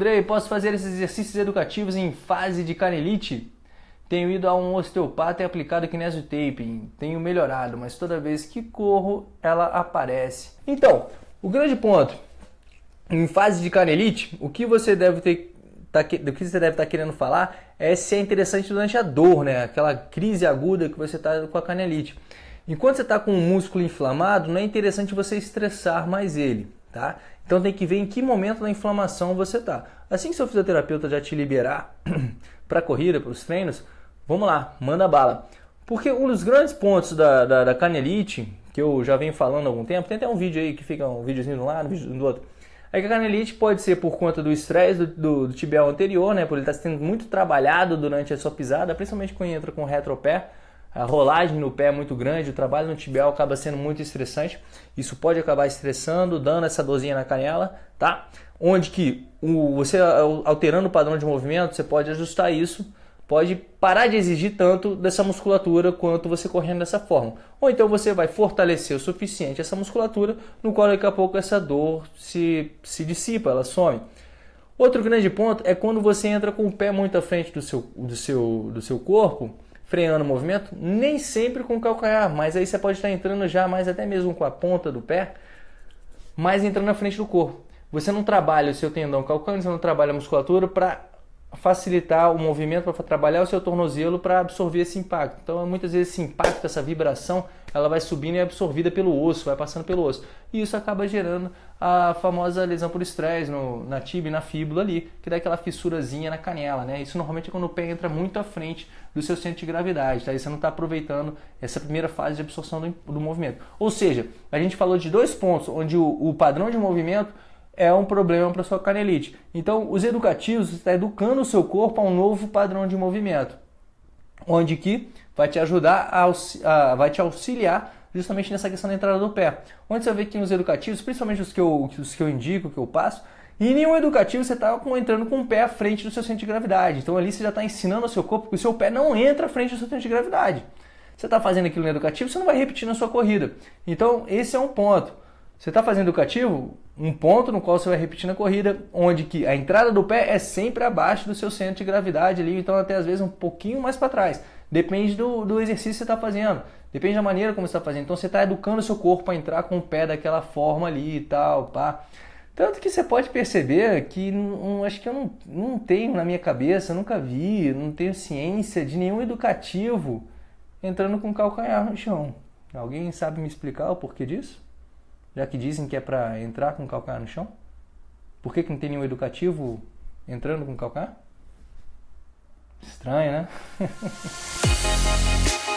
Andrei, posso fazer esses exercícios educativos em fase de canelite? Tenho ido a um osteopata e aplicado kinesiotaping. Tenho melhorado, mas toda vez que corro, ela aparece. Então, o grande ponto, em fase de canelite, o que você deve ter tá, do que você deve estar tá querendo falar é se é interessante durante a dor, né? Aquela crise aguda que você está com a canelite. Enquanto você está com o músculo inflamado, não é interessante você estressar mais ele, tá? Então tem que ver em que momento da inflamação você está. Assim que seu fisioterapeuta já te liberar para a corrida, para os treinos, vamos lá, manda bala. Porque um dos grandes pontos da, da, da, canelite, que eu já venho falando há algum tempo, tem até um vídeo aí que fica um videozinho de um lado, um vídeo do outro, é que a canelite pode ser por conta do estresse do, do, do, tibial anterior, né, por ele estar tá sendo muito trabalhado durante a sua pisada, principalmente quando entra com retropé, a rolagem no pé é muito grande, o trabalho no tibial acaba sendo muito estressante. Isso pode acabar estressando, dando essa dorzinha na canela, tá? Onde que o, você alterando o padrão de movimento, você pode ajustar isso, pode parar de exigir tanto dessa musculatura quanto você correndo dessa forma. Ou então você vai fortalecer o suficiente essa musculatura, no qual daqui a pouco essa dor se, se dissipa, ela some. Outro grande ponto é quando você entra com o pé muito à frente do seu, do seu, do seu corpo, freando o movimento, nem sempre com o calcanhar, mas aí você pode estar entrando já mais até mesmo com a ponta do pé, mas entrando na frente do corpo. Você não trabalha o seu tendão calcâneo, você não trabalha a musculatura para facilitar o movimento, para trabalhar o seu tornozelo para absorver esse impacto. Então, muitas vezes esse impacto, essa vibração, ela vai subindo e é absorvida pelo osso, vai passando pelo osso. E isso acaba gerando a famosa lesão por estresse na tibia e na fíbula ali, que dá aquela fissurazinha na canela, né? Isso normalmente é quando o pé entra muito à frente do seu centro de gravidade, tá? E você não está aproveitando essa primeira fase de absorção do, do, movimento. Ou seja, a gente falou de dois pontos, onde o, o padrão de movimento é um problema para sua canelite. Então, os educativos está educando o seu corpo a um novo padrão de movimento, onde que vai te ajudar a, a vai te auxiliar justamente nessa questão da entrada do pé. Onde você vê que nos educativos, principalmente os que eu, os que eu indico, que eu passo, e nenhum educativo você está entrando com o pé à frente do seu centro de gravidade. Então ali você já está ensinando ao seu corpo que o seu pé não entra à frente do seu centro de gravidade. Você está fazendo aquilo no educativo, você não vai repetir na sua corrida. Então esse é um ponto. Você está fazendo educativo, um ponto no qual você vai repetir na corrida, onde que a entrada do pé é sempre abaixo do seu centro de gravidade ali, então até às vezes um pouquinho mais para trás. Depende do, do exercício que você está fazendo, depende da maneira como você está fazendo. Então você está educando o seu corpo para entrar com o pé daquela forma ali e tal, pá. Tanto que você pode perceber que não, acho que eu não, não tenho na minha cabeça, nunca vi, não tenho ciência de nenhum educativo entrando com calcanhar no chão. Alguém sabe me explicar o porquê disso? Já que dizem que é para entrar com o calcanhar no chão? Por que, que não tem nenhum educativo entrando com o calcanhar? Estranho, né?